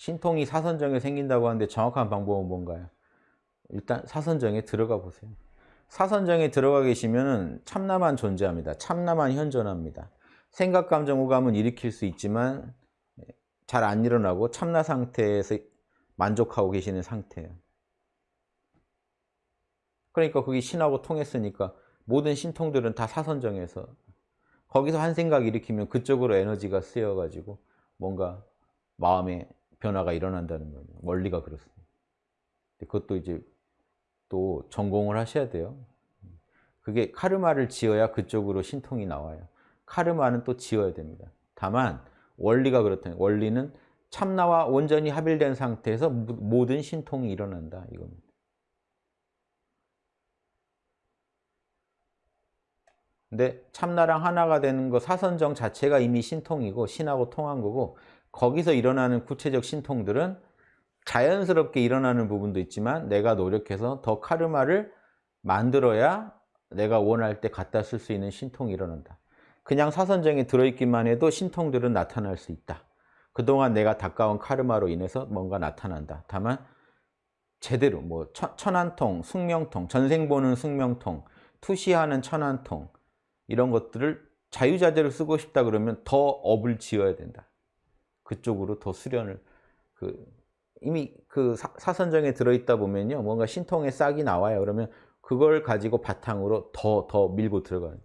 신통이 사선정에 생긴다고 하는데 정확한 방법은 뭔가요? 일단 사선정에 들어가 보세요. 사선정에 들어가 계시면 참나만 존재합니다. 참나만 현존합니다. 생각, 감정, 오감은 일으킬 수 있지만 잘 안 일어나고 참나 상태에서 만족하고 계시는 상태예요. 그러니까 그게 신하고 통했으니까 모든 신통들은 다 사선정에서 거기서 한 생각 일으키면 그쪽으로 에너지가 쓰여가지고 뭔가 마음의 변화가 일어난다는 거예요. 원리가 그렇습니다. 그것도 이제 또 전공을 하셔야 돼요. 그게 카르마를 지어야 그쪽으로 신통이 나와요. 카르마는 또 지어야 됩니다. 다만 원리가 그렇다. 원리는 참나와 온전히 합일된 상태에서 모든 신통이 일어난다. 이겁니다. 근데 참나랑 하나가 되는 거 사선정 자체가 이미 신통이고 신하고 통한 거고 거기서 일어나는 구체적 신통들은 자연스럽게 일어나는 부분도 있지만 내가 노력해서 더 카르마를 만들어야 내가 원할 때 갖다 쓸 수 있는 신통이 일어난다. 그냥 사선정에 들어있기만 해도 신통들은 나타날 수 있다. 그동안 내가 닦아온 카르마로 인해서 뭔가 나타난다. 다만 제대로 뭐 천안통, 숙명통, 전생 보는 숙명통, 투시하는 천안통 이런 것들을 자유자재로 쓰고 싶다 그러면 더 업을 지어야 된다. 그쪽으로 더 수련을 그 이미 그 사, 선정에 들어있다 보면요 뭔가 신통의 싹이 나와요. 그러면 그걸 가지고 바탕으로 더 더 밀고 들어가요.